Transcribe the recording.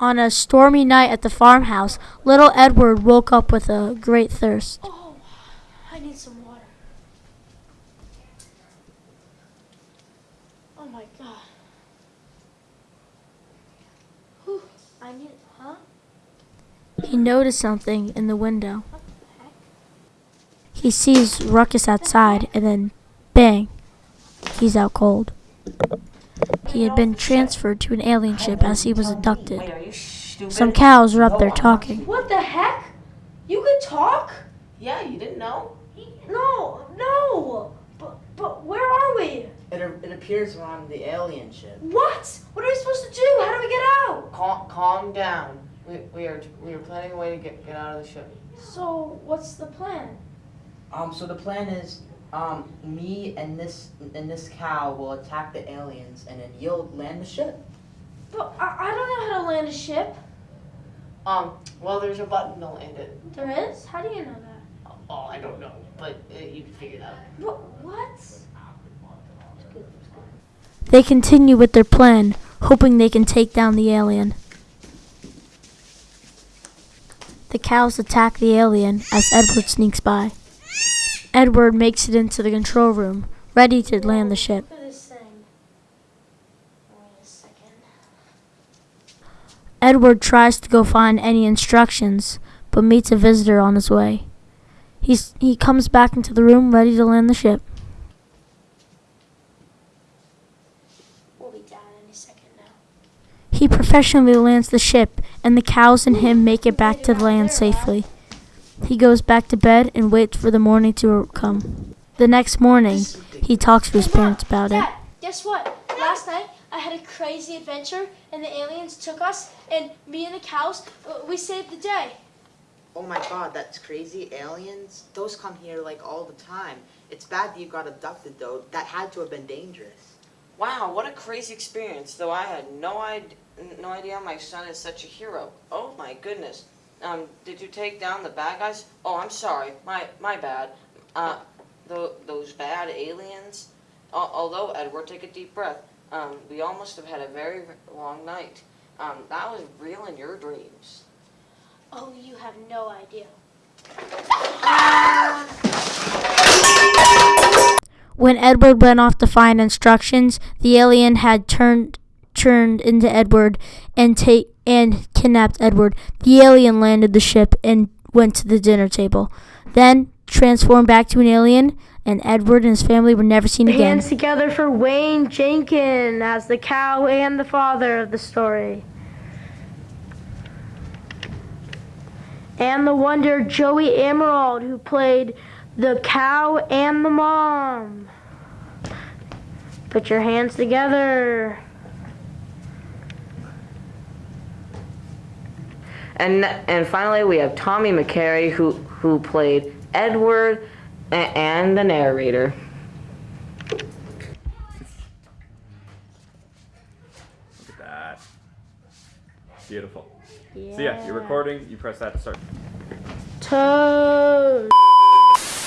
On a stormy night at the farmhouse, little Edward woke up with a great thirst. Oh, I need some water. Oh my god. Whew, I need, huh? He noticed something in the window. He sees Ruckus outside, and then bang, he's out cold. He had been transferred to an alien ship as he was abducted. Wait, are you stupid? Some cows were up there talking. What the heck? You can talk? Yeah, you didn't know? No, no. But, but where are we? It, it appears we're on the alien ship. What? What are we supposed to do? How do we get out? Calm, calm down. We, we are we are planning a way to get, get out of the ship. So, what's the plan? Um, so the plan is, um, me and this and this cow will attack the aliens, and then you'll land the ship. But I, I don't know how to land a ship. Um, well, there's a button to land it. There is? How do you know that? Oh, I don't know, but uh, you can figure it out. But what? They continue with their plan, hoping they can take down the alien. The cows attack the alien as Edward sneaks by. Edward makes it into the control room, ready to land the ship. Look at this thing. Wait a second. Edward tries to go find any instructions, but meets a visitor on his way. He's, he comes back into the room ready to land the ship. We'll be down any second now. He professionally lands the ship, and the cows and him make it back to land safely. He goes back to bed and waits for the morning to come. The next morning, he talks to his parents about it. Dad, guess what? Last night I had a crazy adventure and the aliens took us and me and the cows, uh, we saved the day. Oh my god, that's crazy. Aliens? Those come here like all the time. It's bad that you got abducted though. That had to have been dangerous. Wow, what a crazy experience! Though I had no idea, no idea my son is such a hero. Oh my goodness. Um, did you take down the bad guys? Oh, I'm sorry. My my bad. Uh, tho- those bad aliens. Al- although Edward, take a deep breath. Um, we all must have had a very long night. Um, that was real in your dreams. Oh, you have no idea. When Edward went off to find instructions, the alien had turned turned into Edward and take and kidnapped Edward. The alien landed the ship and went to the dinner table. Then transformed back to an alien, and Edward and his family were never seen again. Hands together for Wayne Jenkins as the cow and the father of the story. And the wonder Joey Emerald, who played the cow and the mom. Put your hands together. And and finally, we have Tommy McCary, who who played Edward and the narrator. Look at that. Beautiful. So yeah, you're recording. You press that to start. Toad.